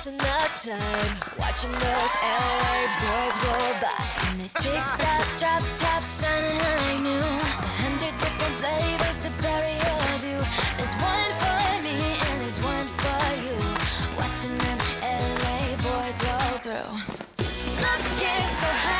wasting our time Watching those LA boys roll by. And the tricked out drop top shining like new. A hundred different flavors to bury all of you. There's one for me and there's one for you. Watching them LA boys roll through. Looking so high.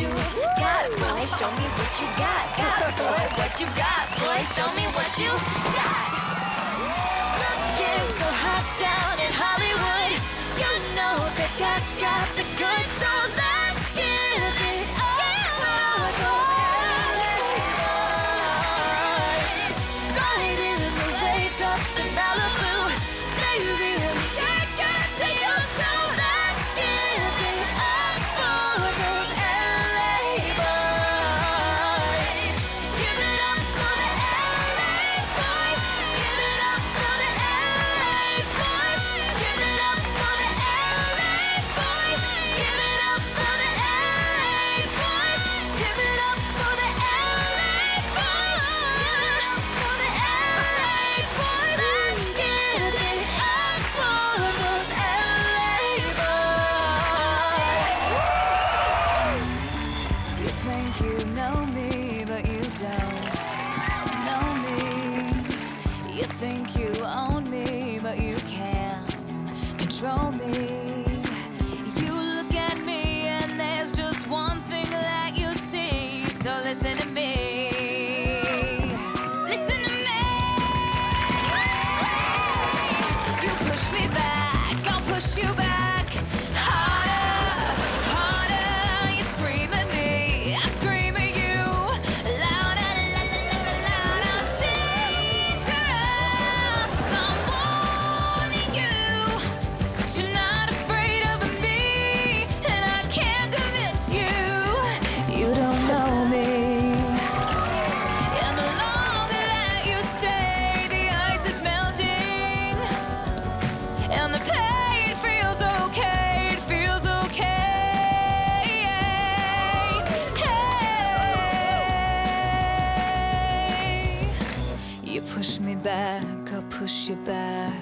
you got, boy. Show me what you got, got, boy. What you got, boy. Show me what you got. Looking so hot down in Hollywood. You know they've got, got the listen to me. you back.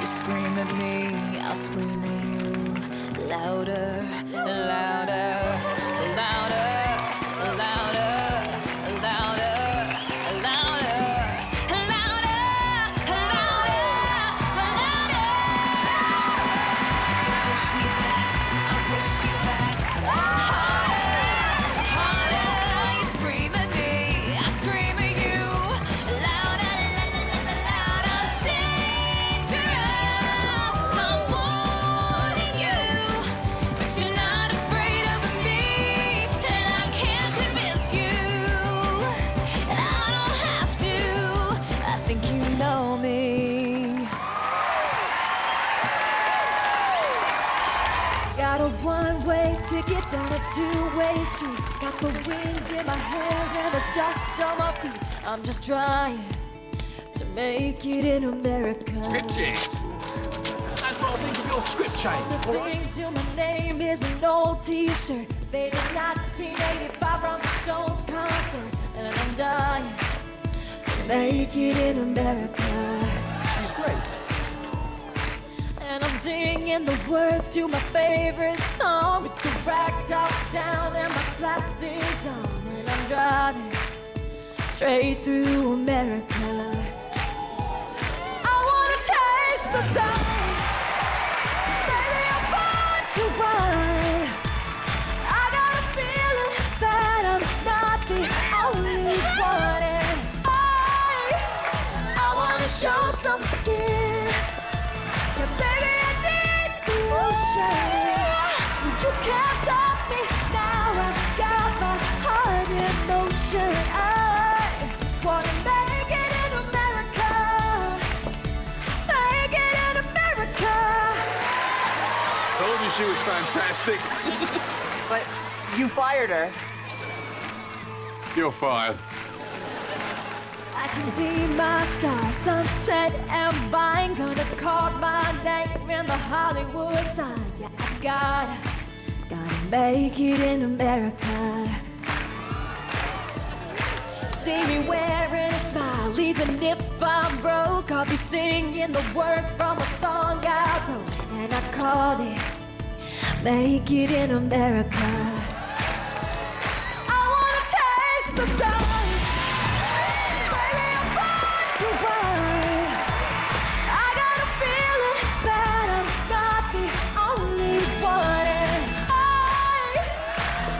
You scream at me, I'll scream at you. Louder, louder. I'm just trying to make it in America. Script change. That's what I think of your script change. The All thing right? to my name is an old T-shirt, faded 1985 from Stones concert, and I'm dying to make it in America. She's great. And I'm singing the words to my favorite song with the top down and my glasses on, and I'm driving straight through America. I wanna taste the sun. fantastic. but you fired her. You're fired. I can see my star sunset and vine Gonna call my name in the Hollywood sign Yeah, I gotta, gotta make it in America See me wearing a smile, even if I'm broke I'll be singing the words from a song I wrote And I called it Make it in America. I wanna taste the sun. Baby, I'm born to burn. I got a feeling that I'm not the only one. And I,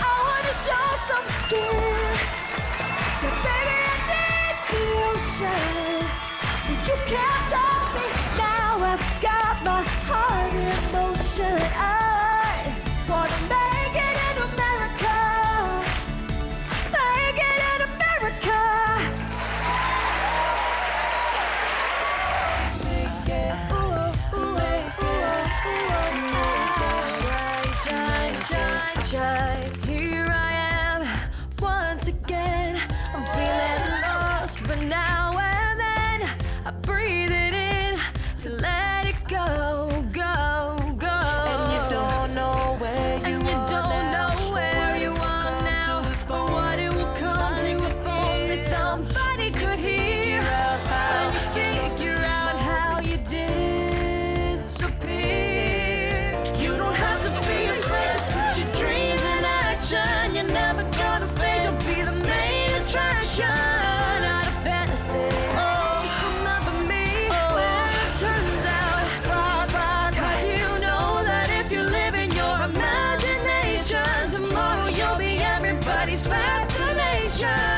I wanna show some skin. Yeah, baby, I need the ocean. You can't stop. Revolution.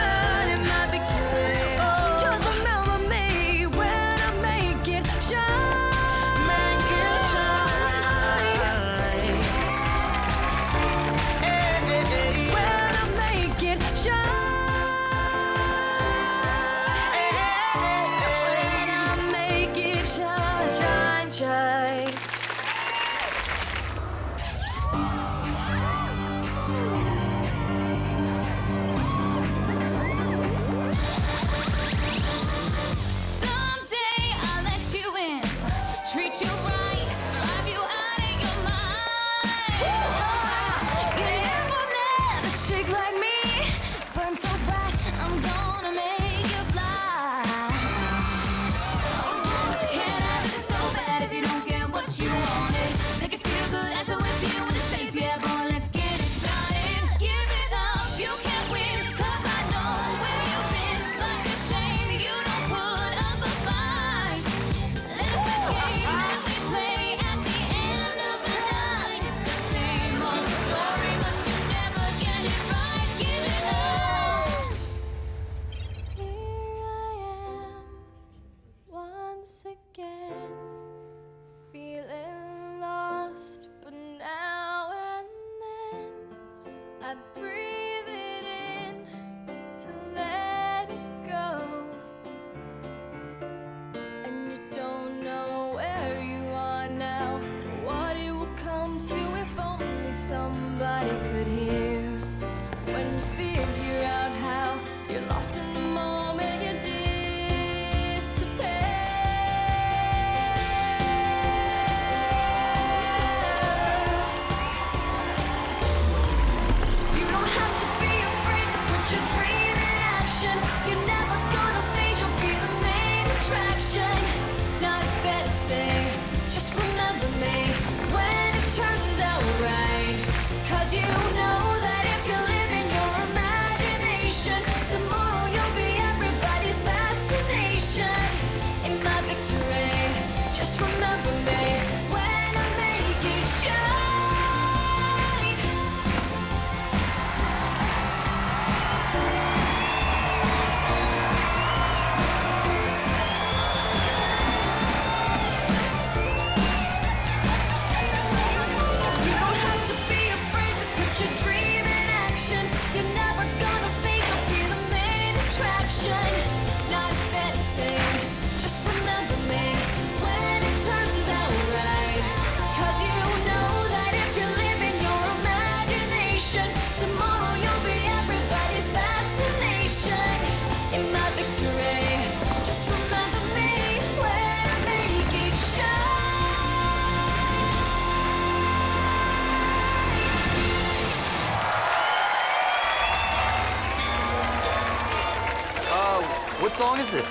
song is it?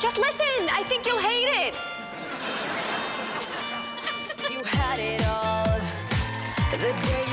Just listen. I think you'll hate it. you had it all the day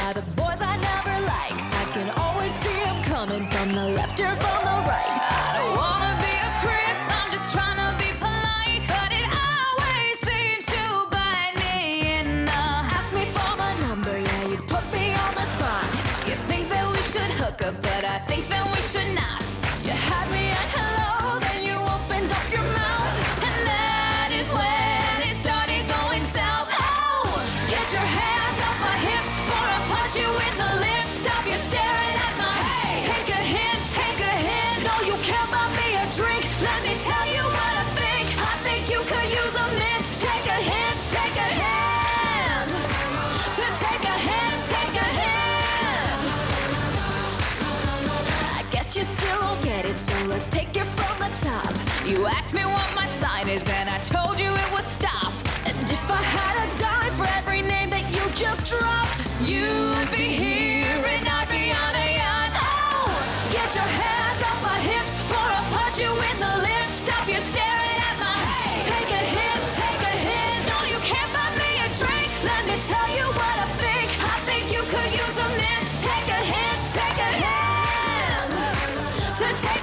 by the boys I never like. I can always see them coming from the left or from the right. I don't wanna be a prince, I'm just trying to be polite. But it always seems to bite me in the Ask me for my number, yeah, you put me on the spot. You think that we should hook up, but I think that we so let's take it from the top. You asked me what my sign is, and I told you it was stop. And if I had a dime for every name that you just dropped, you'd be here and I'd be on a yacht. Oh, get your hands off my hips before I punch you in the lips. Stop you staring at my Take a hint, take a hint. No, you can't buy me a drink. Let me tell you what I think. I think you could use a mint. Take a hit, take a hand. To take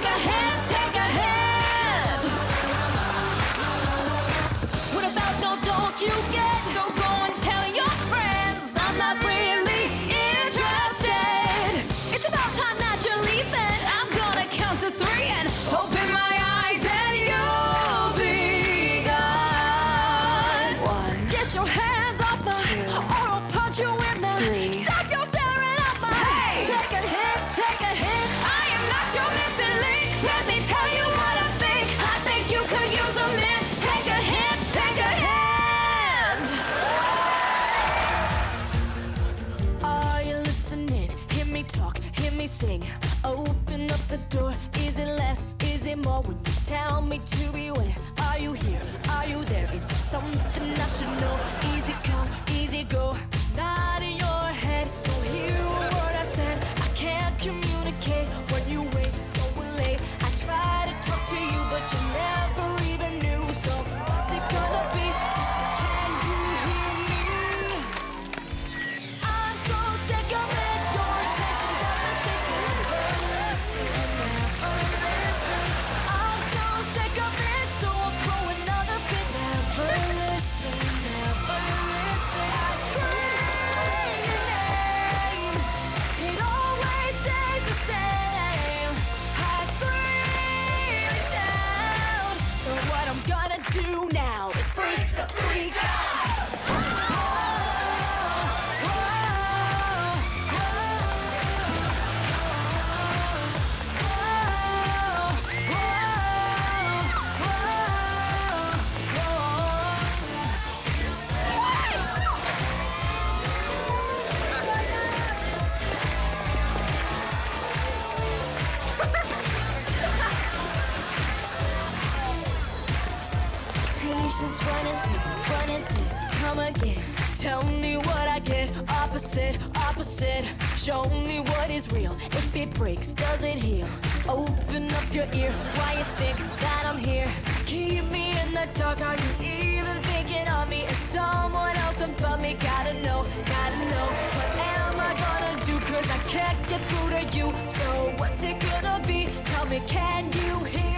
Is? When you tell me to beware. Are you here? Are you there? Is it something I should know? It breaks, does it heal? Open up your ear, why you think that I'm here? Keep me in the dark, are you even thinking of me? Is someone else above me? Gotta know, gotta know. What am I gonna do? Cause I can't get through to you. So what's it gonna be? Tell me, can you?